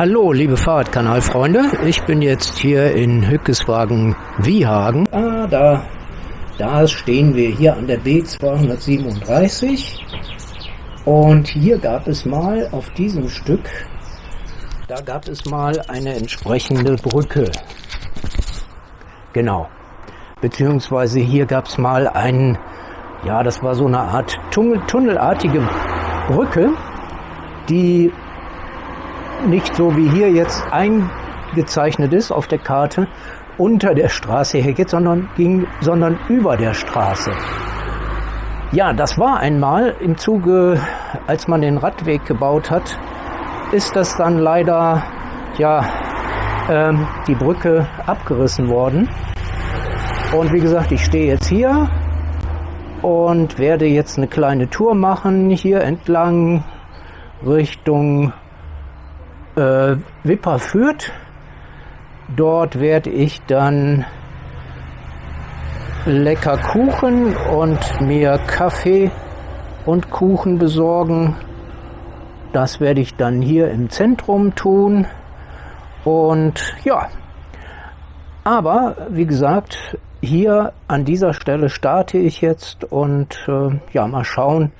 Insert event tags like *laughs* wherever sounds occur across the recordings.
Hallo, liebe Fahrradkanalfreunde. Ich bin jetzt hier in Hückeswagen Wiehagen. Ah, da, da stehen wir hier an der B237. Und hier gab es mal auf diesem Stück, da gab es mal eine entsprechende Brücke. Genau. Beziehungsweise hier gab es mal einen, ja, das war so eine Art Tunnel, tunnelartige Brücke, die nicht so wie hier jetzt eingezeichnet ist auf der Karte, unter der Straße hergeht, sondern ging, sondern über der Straße. Ja, das war einmal im Zuge, als man den Radweg gebaut hat, ist das dann leider, ja, ähm, die Brücke abgerissen worden. Und wie gesagt, ich stehe jetzt hier und werde jetzt eine kleine Tour machen hier entlang Richtung äh, Wipper führt. Dort werde ich dann lecker Kuchen und mir Kaffee und Kuchen besorgen. Das werde ich dann hier im Zentrum tun. Und ja, aber wie gesagt, hier an dieser Stelle starte ich jetzt und äh, ja, mal schauen,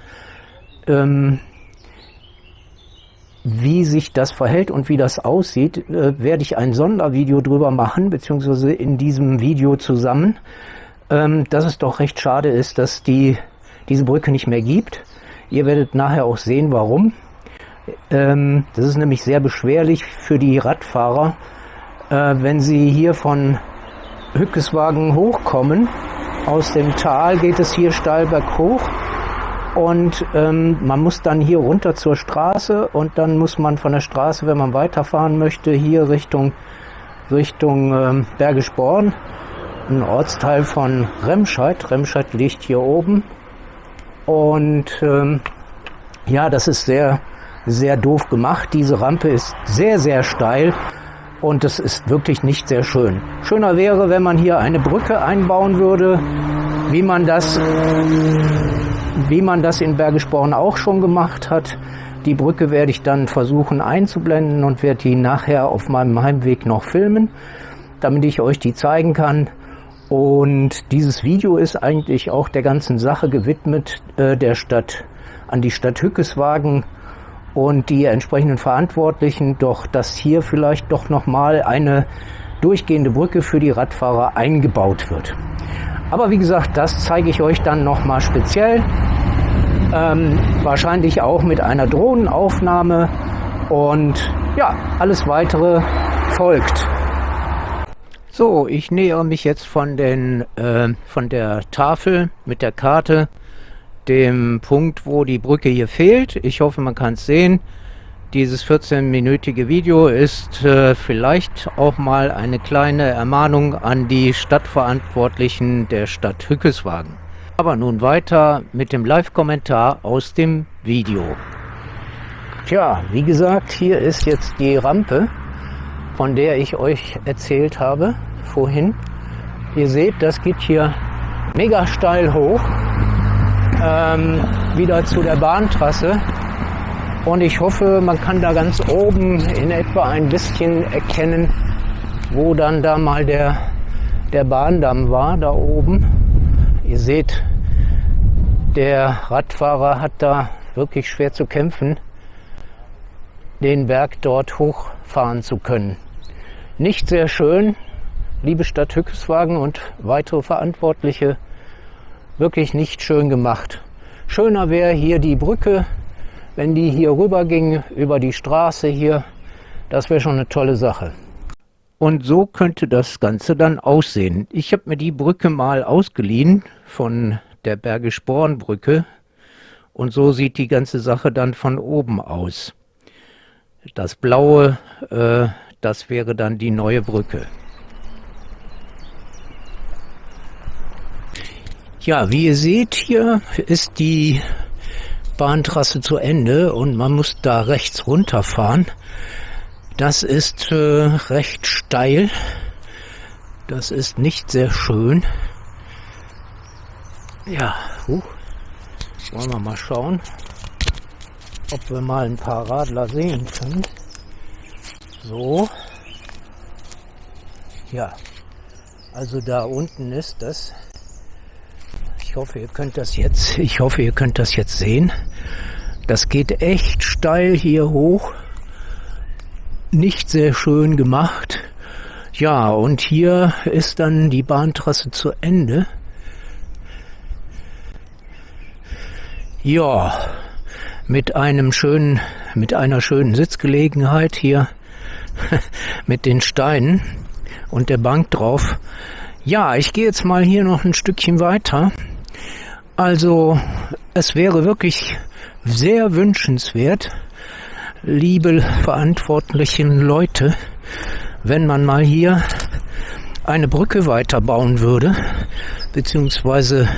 ähm, wie sich das verhält und wie das aussieht, äh, werde ich ein Sondervideo drüber machen, beziehungsweise in diesem Video zusammen, ähm, dass es doch recht schade ist, dass die diese Brücke nicht mehr gibt. Ihr werdet nachher auch sehen, warum. Ähm, das ist nämlich sehr beschwerlich für die Radfahrer, äh, wenn sie hier von Hückeswagen hochkommen. Aus dem Tal geht es hier steil berghoch und ähm, man muss dann hier runter zur Straße und dann muss man von der Straße, wenn man weiterfahren möchte, hier Richtung, Richtung ähm, Bergisch Born, ein Ortsteil von Remscheid. Remscheid liegt hier oben. Und ähm, ja, das ist sehr, sehr doof gemacht. Diese Rampe ist sehr, sehr steil und es ist wirklich nicht sehr schön. Schöner wäre, wenn man hier eine Brücke einbauen würde, wie man das wie man das in Bergisch Born auch schon gemacht hat. Die Brücke werde ich dann versuchen einzublenden und werde die nachher auf meinem Heimweg noch filmen, damit ich euch die zeigen kann. Und dieses Video ist eigentlich auch der ganzen Sache gewidmet, äh, der Stadt, an die Stadt Hückeswagen und die entsprechenden Verantwortlichen, doch dass hier vielleicht doch nochmal eine durchgehende Brücke für die Radfahrer eingebaut wird. Aber wie gesagt, das zeige ich euch dann nochmal speziell. Ähm, wahrscheinlich auch mit einer Drohnenaufnahme. Und ja, alles weitere folgt. So, ich nähere mich jetzt von, den, äh, von der Tafel mit der Karte dem Punkt, wo die Brücke hier fehlt. Ich hoffe, man kann es sehen. Dieses 14-minütige Video ist äh, vielleicht auch mal eine kleine Ermahnung an die Stadtverantwortlichen der Stadt Hückeswagen. Aber nun weiter mit dem Live-Kommentar aus dem Video. Tja, wie gesagt, hier ist jetzt die Rampe, von der ich euch erzählt habe vorhin. Ihr seht, das geht hier mega steil hoch, ähm, wieder zu der Bahntrasse. Und ich hoffe, man kann da ganz oben in etwa ein bisschen erkennen, wo dann da mal der, der Bahndamm war, da oben. Ihr seht, der Radfahrer hat da wirklich schwer zu kämpfen, den Berg dort hochfahren zu können. Nicht sehr schön, liebe Stadt Hückeswagen und weitere Verantwortliche, wirklich nicht schön gemacht. Schöner wäre hier die Brücke wenn die hier rüber ging, über die Straße hier, das wäre schon eine tolle Sache. Und so könnte das Ganze dann aussehen. Ich habe mir die Brücke mal ausgeliehen von der Bergisch Born Brücke und so sieht die ganze Sache dann von oben aus. Das blaue, äh, das wäre dann die neue Brücke. Ja, wie ihr seht, hier ist die Bahntrasse zu Ende und man muss da rechts runterfahren. Das ist äh, recht steil. Das ist nicht sehr schön. Ja, uh, wollen wir mal schauen, ob wir mal ein paar Radler sehen können. So. Ja. Also da unten ist das. Ich hoffe, ihr könnt das jetzt, ich hoffe, ihr könnt das jetzt sehen. Das geht echt steil hier hoch. Nicht sehr schön gemacht. Ja, und hier ist dann die Bahntrasse zu Ende. Ja, mit einem schönen, mit einer schönen Sitzgelegenheit hier *laughs* mit den Steinen und der Bank drauf. Ja, ich gehe jetzt mal hier noch ein Stückchen weiter. Also, es wäre wirklich sehr wünschenswert, liebe verantwortlichen Leute, wenn man mal hier eine Brücke weiterbauen würde, beziehungsweise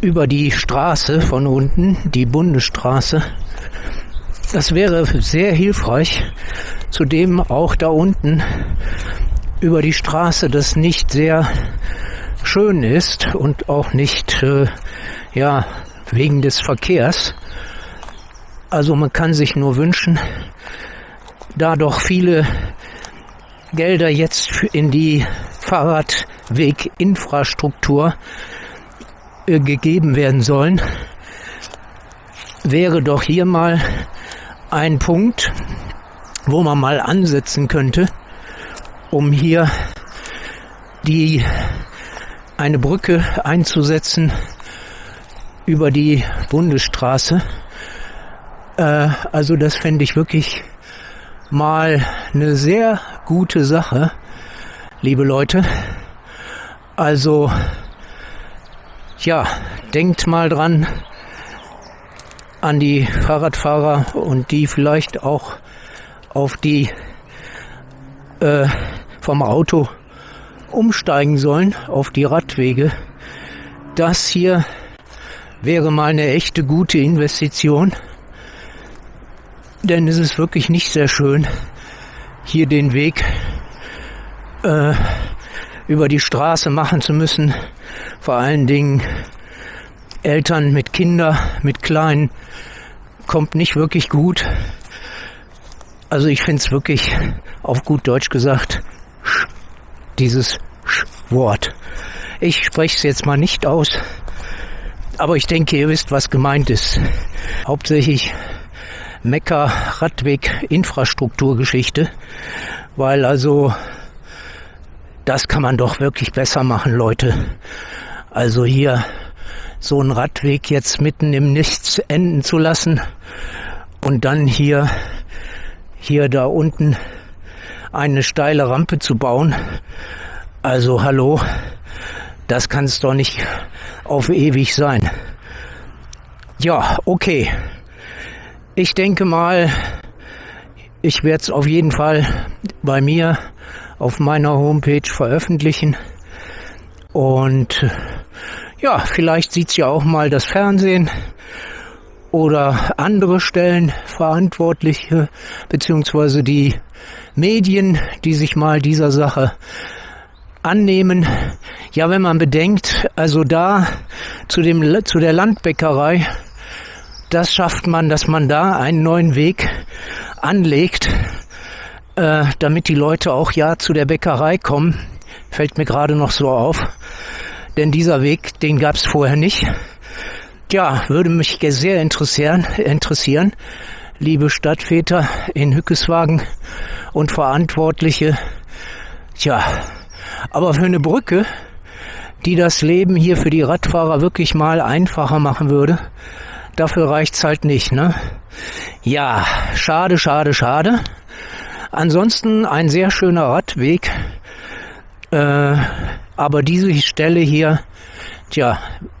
über die Straße von unten, die Bundesstraße. Das wäre sehr hilfreich. Zudem auch da unten über die Straße, das nicht sehr schön ist und auch nicht, äh, ja, wegen des Verkehrs. Also man kann sich nur wünschen, da doch viele Gelder jetzt in die Fahrradweginfrastruktur äh, gegeben werden sollen, wäre doch hier mal ein Punkt, wo man mal ansetzen könnte, um hier die eine Brücke einzusetzen über die Bundesstraße. Äh, also das fände ich wirklich mal eine sehr gute Sache, liebe Leute. Also ja, denkt mal dran an die Fahrradfahrer und die vielleicht auch auf die äh, vom Auto umsteigen sollen auf die Radwege. Das hier wäre mal eine echte gute Investition. Denn es ist wirklich nicht sehr schön, hier den Weg äh, über die Straße machen zu müssen. Vor allen Dingen Eltern mit Kindern, mit Kleinen, kommt nicht wirklich gut. Also ich finde es wirklich, auf gut Deutsch gesagt, dieses Wort. Ich spreche es jetzt mal nicht aus, aber ich denke, ihr wisst, was gemeint ist. Hauptsächlich Mekka Radweg Infrastrukturgeschichte, weil also das kann man doch wirklich besser machen, Leute. Also hier so einen Radweg jetzt mitten im Nichts enden zu lassen und dann hier hier da unten eine steile Rampe zu bauen. Also hallo, das kann es doch nicht auf ewig sein. Ja, okay. Ich denke mal, ich werde es auf jeden Fall bei mir auf meiner Homepage veröffentlichen. Und ja, vielleicht sieht's ja auch mal das Fernsehen oder andere Stellen Verantwortliche beziehungsweise die Medien, die sich mal dieser Sache annehmen. Ja, wenn man bedenkt, also da zu dem zu der Landbäckerei das schafft man, dass man da einen neuen Weg anlegt, äh, damit die Leute auch ja zu der Bäckerei kommen. Fällt mir gerade noch so auf. Denn dieser Weg, den gab es vorher nicht. Ja, würde mich sehr interessieren, interessieren, liebe Stadtväter in Hückeswagen und Verantwortliche. Tja, aber für eine Brücke, die das Leben hier für die Radfahrer wirklich mal einfacher machen würde, dafür reicht's halt nicht, ne? Ja, schade, schade, schade. Ansonsten ein sehr schöner Radweg. Äh, aber diese Stelle hier, tja,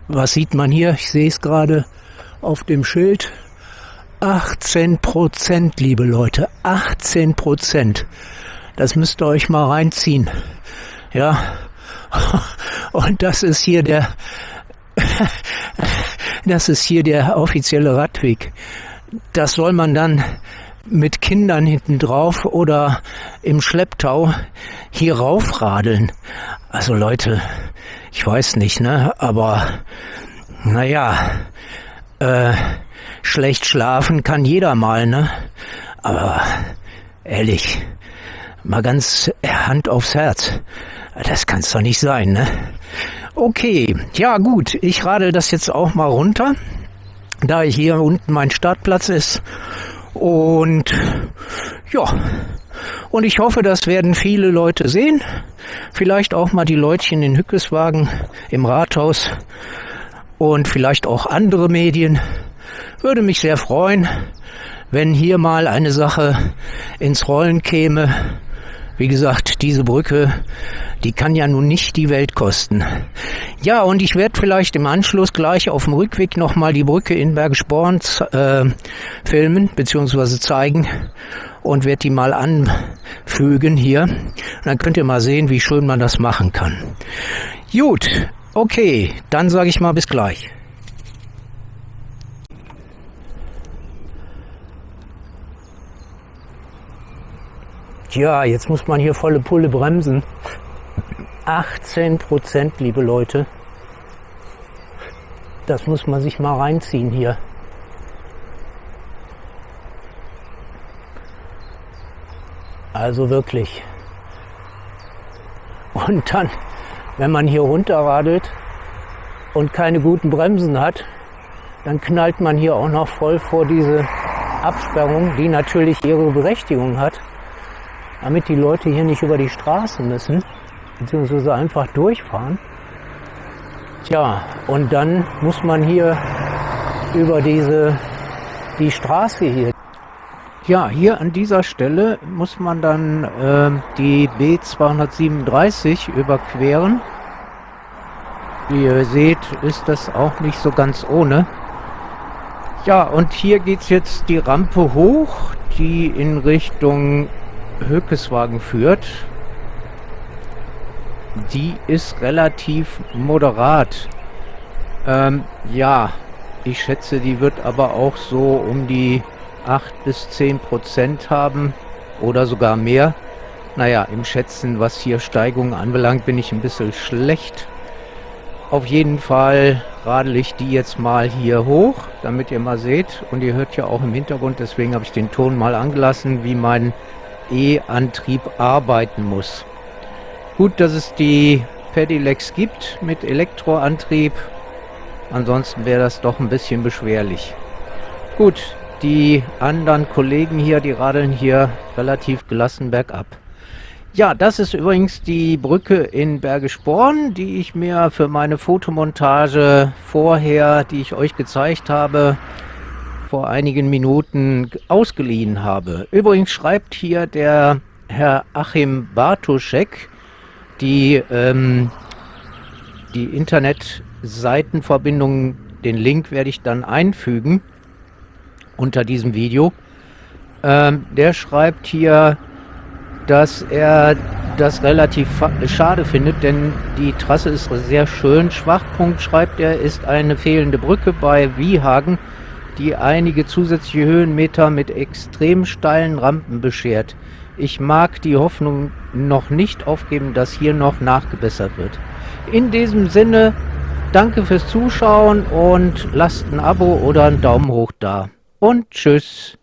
was sieht man hier? Ich sehe es gerade auf dem Schild. 18 Prozent, liebe Leute, 18 Prozent. Das müsst ihr euch mal reinziehen. Ja. *laughs* Und das ist hier der *laughs* das ist hier der offizielle Radweg. Das soll man dann mit Kindern hinten drauf oder im Schlepptau hier raufradeln. Also Leute, ich weiß nicht, ne, aber naja, äh, schlecht schlafen kann jeder mal, ne, aber Ehrlich, mal ganz Hand aufs Herz. Das kann's doch nicht sein, ne? Okay, ja gut, ich radel das jetzt auch mal runter, da hier unten mein Startplatz ist. Und ja, und ich hoffe, das werden viele Leute sehen. Vielleicht auch mal die Leutchen in Hückeswagen im Rathaus und vielleicht auch andere Medien. Würde mich sehr freuen, wenn hier mal eine Sache ins Rollen käme. Wie gesagt, diese Brücke, die kann ja nun nicht die Welt kosten. Ja, und ich werde vielleicht im Anschluss gleich auf dem Rückweg nochmal die Brücke in Bergsporn äh, filmen bzw. zeigen und werde die mal anfügen hier. Und dann könnt ihr mal sehen, wie schön man das machen kann. Gut, okay, dann sage ich mal bis gleich. Tja, jetzt muss man hier volle Pulle bremsen. 18 Prozent, liebe Leute. Das muss man sich mal reinziehen hier. Also wirklich. Und dann, wenn man hier runterradelt und keine guten Bremsen hat, dann knallt man hier auch noch voll vor diese Absperrung, die natürlich ihre Berechtigung hat damit die Leute hier nicht über die Straßen müssen, beziehungsweise einfach durchfahren. Tja, und dann muss man hier über diese, die Straße hier. Ja, hier an dieser Stelle muss man dann äh, die B237 überqueren. Wie ihr seht, ist das auch nicht so ganz ohne. Ja, und hier geht es jetzt die Rampe hoch, die in Richtung Höckeswagen führt, die ist relativ moderat. Ähm, ja, ich schätze, die wird aber auch so um die 8 bis 10 Prozent haben oder sogar mehr. Naja, im Schätzen, was hier Steigungen anbelangt, bin ich ein bisschen schlecht. Auf jeden Fall radel ich die jetzt mal hier hoch, damit ihr mal seht. Und ihr hört ja auch im Hintergrund, deswegen habe ich den Ton mal angelassen, wie mein E-Antrieb arbeiten muss. Gut, dass es die Pedelecs gibt mit Elektroantrieb. Ansonsten wäre das doch ein bisschen beschwerlich. Gut, die anderen Kollegen hier, die radeln hier relativ gelassen bergab. Ja, das ist übrigens die Brücke in Bergisch Born, die ich mir für meine Fotomontage vorher, die ich euch gezeigt habe, vor einigen Minuten ausgeliehen habe. Übrigens schreibt hier der Herr Achim Bartoschek, die, ähm, die Internetseitenverbindung, den Link werde ich dann einfügen unter diesem Video. Ähm, der schreibt hier, dass er das relativ schade findet, denn die Trasse ist sehr schön. Schwachpunkt, schreibt er, ist eine fehlende Brücke bei Wiehagen die einige zusätzliche Höhenmeter mit extrem steilen Rampen beschert. Ich mag die Hoffnung noch nicht aufgeben, dass hier noch nachgebessert wird. In diesem Sinne, danke fürs Zuschauen und lasst ein Abo oder einen Daumen hoch da. Und tschüss.